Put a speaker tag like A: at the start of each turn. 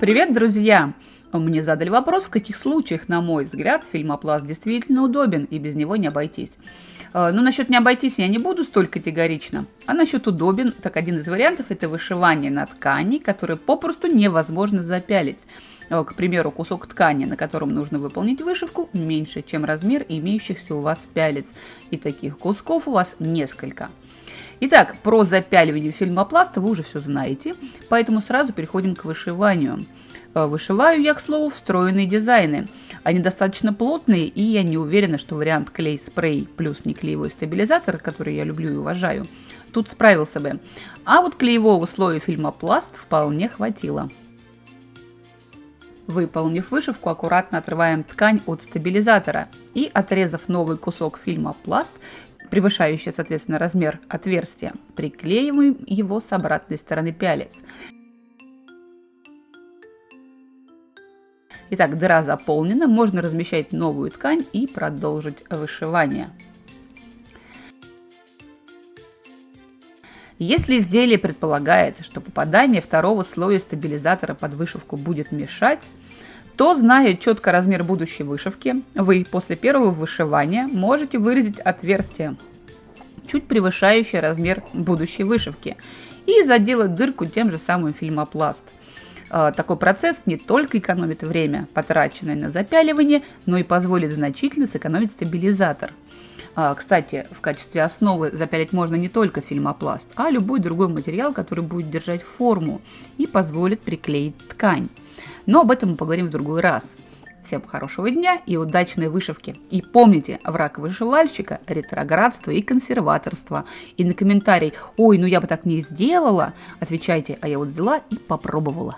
A: Привет, друзья! Мне задали вопрос, в каких случаях, на мой взгляд, фильмопласт действительно удобен и без него не обойтись. Э, ну, насчет не обойтись я не буду столь категорично. А насчет удобен, так один из вариантов – это вышивание на ткани, которые попросту невозможно запялить. Э, к примеру, кусок ткани, на котором нужно выполнить вышивку, меньше, чем размер имеющихся у вас пялец. И таких кусков у вас несколько. Итак, про запяливание фильмопласта вы уже все знаете, поэтому сразу переходим к вышиванию. Э, вышиваю я, к слову, встроенные дизайны. Они достаточно плотные, и я не уверена, что вариант клей-спрей плюс неклеевой стабилизатор, который я люблю и уважаю, тут справился бы. А вот клеевого слоя фильмопласт вполне хватило. Выполнив вышивку, аккуратно отрываем ткань от стабилизатора и, отрезав новый кусок фильма пласт, превышающий, соответственно, размер отверстия, приклеиваем его с обратной стороны пялец. Итак, дыра заполнена, можно размещать новую ткань и продолжить вышивание. Если изделие предполагает, что попадание второго слоя стабилизатора под вышивку будет мешать, то, зная четко размер будущей вышивки, вы после первого вышивания можете выразить отверстие, чуть превышающее размер будущей вышивки, и заделать дырку тем же самым фильмопласт. А, такой процесс не только экономит время, потраченное на запяливание, но и позволит значительно сэкономить стабилизатор – а, кстати, в качестве основы запялить можно не только фильмопласт, а любой другой материал, который будет держать форму и позволит приклеить ткань. Но об этом мы поговорим в другой раз. Всем хорошего дня и удачной вышивки. И помните, враг вышивальщика – ретроградство и консерваторство. И на комментарий «Ой, ну я бы так не сделала» отвечайте «А я вот взяла и попробовала».